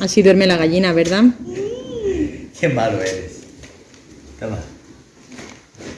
Así duerme la gallina, ¿verdad? Qué malo eres. Toma.